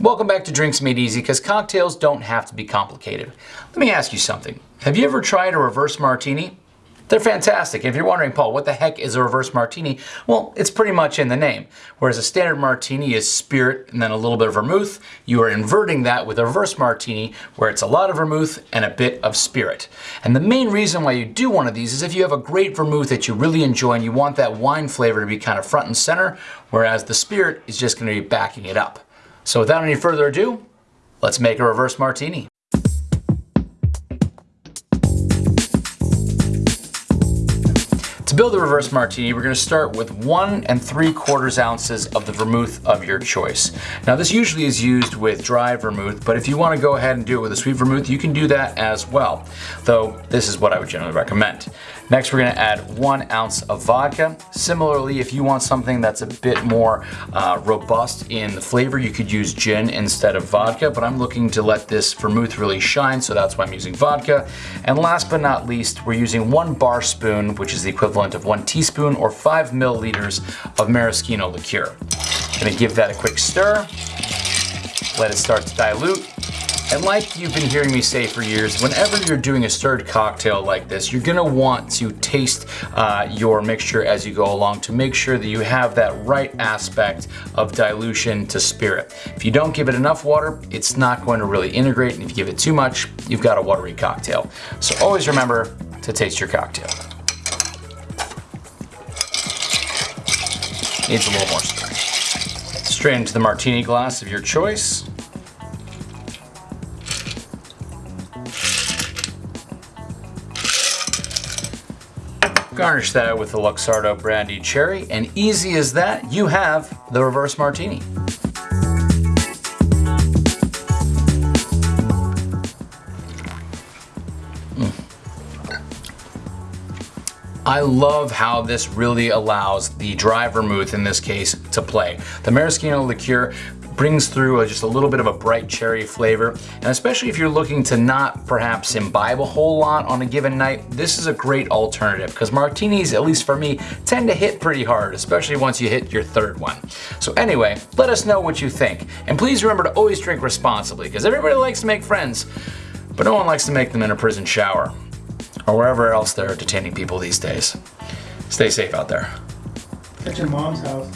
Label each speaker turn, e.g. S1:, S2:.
S1: Welcome back to Drinks Made Easy because cocktails don't have to be complicated. Let me ask you something. Have you ever tried a reverse martini? They're fantastic. If you're wondering, Paul, what the heck is a reverse martini? Well, it's pretty much in the name. Whereas a standard martini is spirit and then a little bit of vermouth, you are inverting that with a reverse martini where it's a lot of vermouth and a bit of spirit. And the main reason why you do one of these is if you have a great vermouth that you really enjoy and you want that wine flavor to be kind of front and center, whereas the spirit is just going to be backing it up. So without any further ado, let's make a reverse martini. To build the reverse martini, we're gonna start with one and three quarters ounces of the vermouth of your choice. Now this usually is used with dry vermouth, but if you wanna go ahead and do it with a sweet vermouth, you can do that as well. Though this is what I would generally recommend. Next, we're gonna add one ounce of vodka. Similarly, if you want something that's a bit more uh, robust in the flavor, you could use gin instead of vodka, but I'm looking to let this vermouth really shine, so that's why I'm using vodka. And last but not least, we're using one bar spoon, which is the equivalent of one teaspoon or five milliliters of maraschino liqueur. Gonna give that a quick stir, let it start to dilute, and like you've been hearing me say for years, whenever you're doing a stirred cocktail like this, you're gonna want to taste uh, your mixture as you go along to make sure that you have that right aspect of dilution to spirit. If you don't give it enough water, it's not going to really integrate, and if you give it too much, you've got a watery cocktail. So always remember to taste your cocktail. Needs a little more stirring. Straight into the martini glass of your choice. Garnish that with a Luxardo Brandy Cherry, and easy as that, you have the reverse martini. I love how this really allows the dry vermouth, in this case, to play. The maraschino liqueur brings through a, just a little bit of a bright cherry flavor. And especially if you're looking to not perhaps imbibe a whole lot on a given night, this is a great alternative because martinis, at least for me, tend to hit pretty hard, especially once you hit your third one. So anyway, let us know what you think. And please remember to always drink responsibly because everybody likes to make friends, but no one likes to make them in a prison shower or wherever else they're detaining people these days. Stay safe out there.
S2: At your mom's house.